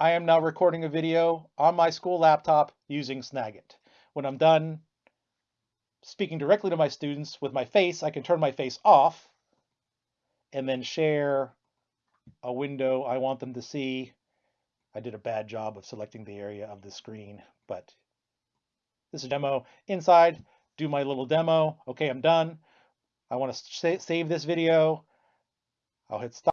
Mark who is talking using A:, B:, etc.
A: I am now recording a video on my school laptop using Snagit. When I'm done speaking directly to my students with my face, I can turn my face off and then share a window I want them to see. I did a bad job of selecting the area of the screen, but this is a demo inside, do my little demo. Okay, I'm done. I want to save this video. I'll hit stop.